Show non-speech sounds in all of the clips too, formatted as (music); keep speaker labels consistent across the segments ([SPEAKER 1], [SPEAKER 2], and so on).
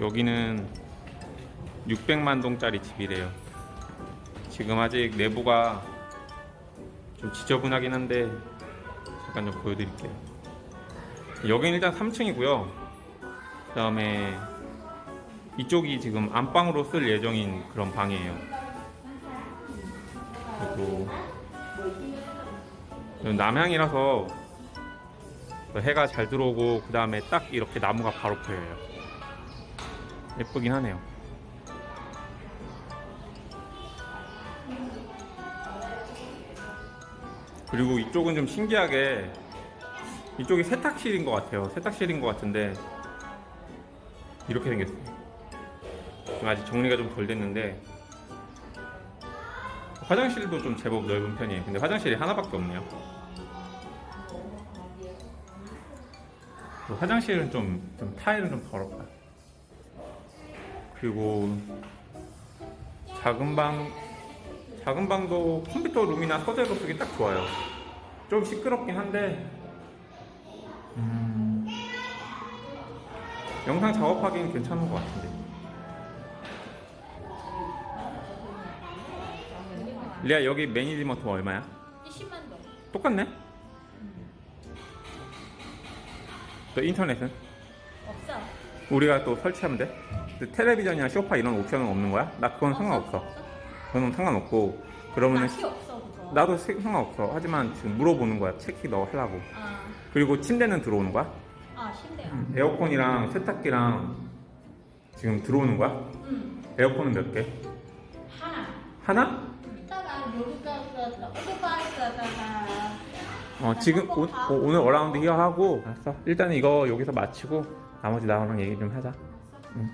[SPEAKER 1] 여기는 600만 동짜리 집이래요. 지금 아직 내부가 좀 지저분하긴 한데 잠깐 좀 보여드릴게요. 여기는 일단 3층이고요. 그 다음에 이쪽이 지금 안방으로 쓸 예정인 그런 방이에요. 그리고 남향이라서 해가 잘 들어오고 그 다음에 딱 이렇게 나무가 바로 보여요. 예쁘긴 하네요. 그리고 이쪽은 좀 신기하게 이쪽이 세탁실인 것 같아요. 세탁실인 것 같은데 이렇게 생겼어요. 아직 정리가 좀 덜 됐는데 화장실도 좀 제법 넓은 편이에요. 근데 화장실이 하나밖에 없네요. 그 화장실은 좀, 좀 타일은 좀 더럽다. 그리고 작은 방 작은 방도 컴퓨터 룸이나 서재로 쓰기 딱 좋아요. 좀 시끄럽긴 한데 음, 영상 작업하기는 괜찮은 것 같은데. 리아 여기 매니지먼트 얼마야?
[SPEAKER 2] 20만 원.
[SPEAKER 1] 똑같네? 또 인터넷은?
[SPEAKER 2] 없어.
[SPEAKER 1] 우리가 또 설치하면 돼? 근데 텔레비전이나 소파 이런 옵션은 없는 거야? 나 그건 상관없어. 그건 상관없고 그러면은
[SPEAKER 2] 낚시 없어 그거.
[SPEAKER 1] 나도 세- 상관없어. 하지만 지금 물어보는 거야. 체키 너 하려고.
[SPEAKER 2] 아,
[SPEAKER 1] 그리고 침대는 들어오는 거야?
[SPEAKER 2] 아 침대야.
[SPEAKER 1] 에어컨이랑 세탁기랑 지금 들어오는 거야?
[SPEAKER 2] 응.
[SPEAKER 1] 에어컨은 몇 개?
[SPEAKER 2] 하나.
[SPEAKER 1] 하나?
[SPEAKER 2] 이따가 여기가 그 오토바이에다가
[SPEAKER 1] 어 지금 오, 오- 오 늘 어라운드 히어 하고 알았어. 일단 이거 여기서 마치고 나머지 나오랑 얘기 좀 하자. 응.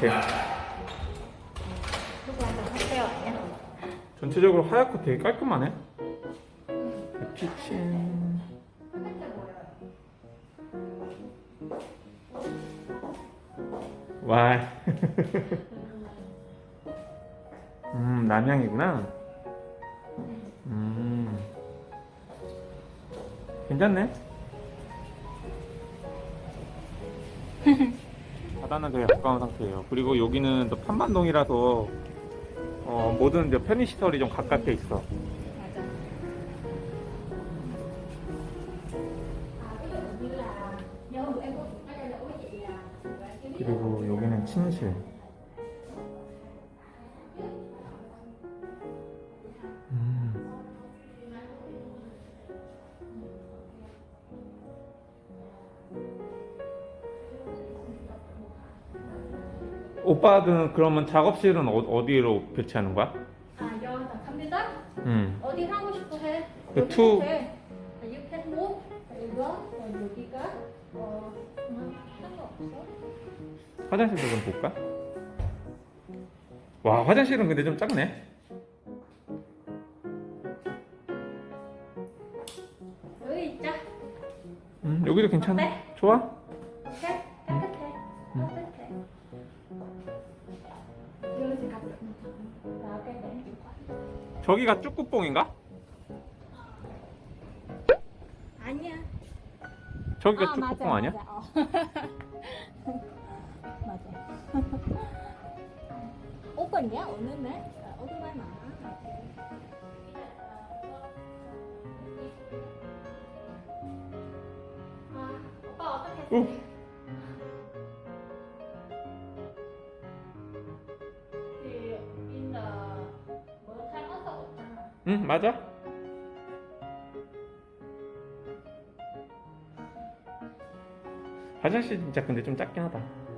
[SPEAKER 2] 이. 누구한테 하세요 아니야?
[SPEAKER 1] 전체적으로 하얗고 되게 깔끔하네. 키친. 와. (laughs) 음, 남향이구나. 음. 괜찮네. 바다는 되게 가까운 상태예요. 그리고 여기는 또 판만동이라서 어, 모든 이제 편의시설이 좀 가깝게 있어. 그리고 여기는 침실. 오빠는 그러면 작업실은 어, 디로 배치하는 거야?
[SPEAKER 2] 아, 여기다 컴퓨터?
[SPEAKER 1] 음.
[SPEAKER 2] 어디 하고 싶어 해?
[SPEAKER 1] 그 투-
[SPEAKER 2] 해. 아, can move. 이거 어, 여기가 어 음, 상관없어.
[SPEAKER 1] 화장실도 좀 볼까? 와 화장실은 근데 좀 작네.
[SPEAKER 2] 여기 있자.
[SPEAKER 1] 음, 여기도 괜찮아.
[SPEAKER 2] 어때?
[SPEAKER 1] 좋아? 저기가 쭈꾸뽕인가?
[SPEAKER 2] 아니야.
[SPEAKER 1] 저기가 쭈꾸뽕 아니야?
[SPEAKER 2] 맞아. 어. (laughs) 맞아. 오픈이야 오늘은 아, 오늘만 많아. 아, 오빠 어떻게
[SPEAKER 1] 응 맞아. 화장실 진짜 근데 좀 작긴 하다.